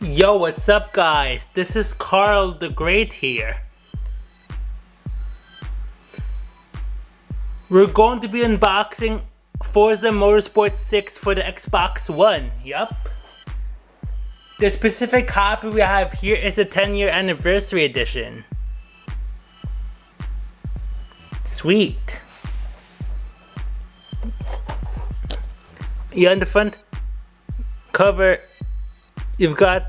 Yo, what's up guys? This is Carl the Great here. We're going to be unboxing Forza Motorsport 6 for the Xbox One. Yup. The specific copy we have here is a 10 year anniversary edition. Sweet. Yeah, on the front cover, you've got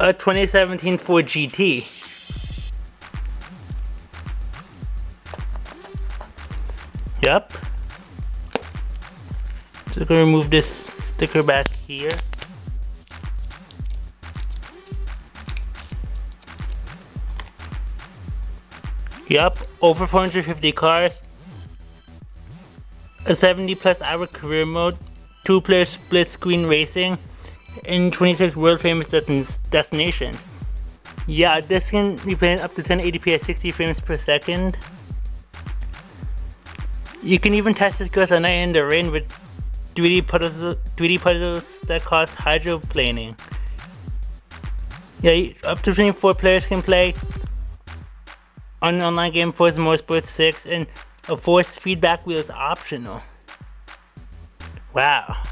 a 2017 Ford GT. Yep. So gonna remove this sticker back here. Yep, over 450 cars. A 70 plus hour career mode, two player split screen racing, and 26 world famous destinations. Yeah, this can be played up to 1080p at 60 frames per second. You can even test this goes at night in the rain with 3D puzzles, 3D puzzles that cost hydroplaning. Yeah, up to 24 players can play on online game Forza Motorsport 6 and a force feedback wheel is optional. Wow.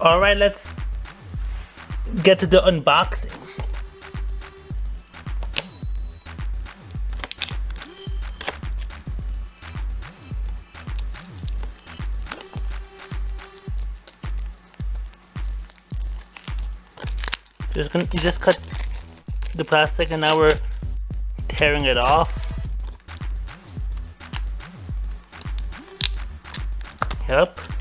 Alright, let's get to the unboxing. Just gonna you just cut the plastic and now we're tearing it off. Yep.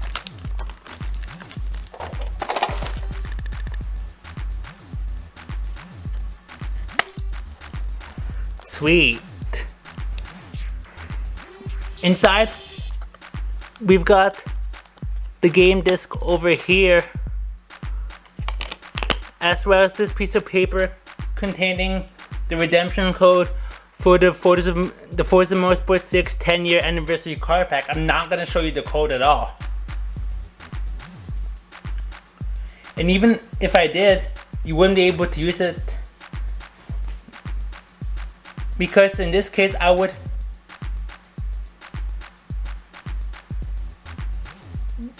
Sweet. Inside, we've got the game disc over here, as well as this piece of paper containing the redemption code for the Forza, the Forza Motorsport 6 10 year anniversary card pack. I'm not gonna show you the code at all. And even if I did, you wouldn't be able to use it because in this case I would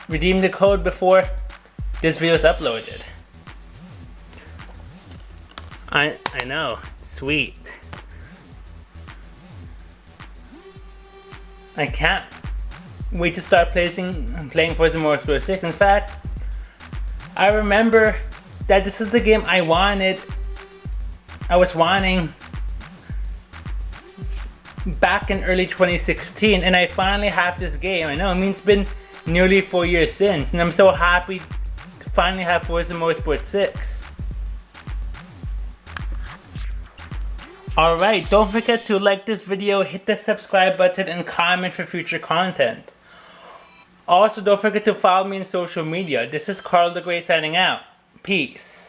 redeem the code before this video is uploaded. I I know, sweet. I can't wait to start playing playing Forza Motorsport 6. In fact, I remember that this is the game I wanted. I was wanting back in early 2016 and I finally have this game. I know, I mean it's been nearly four years since and I'm so happy to finally have Forza Motorsport 6. Alright, don't forget to like this video, hit the subscribe button, and comment for future content. Also, don't forget to follow me on social media. This is Carl the Great signing out. Peace.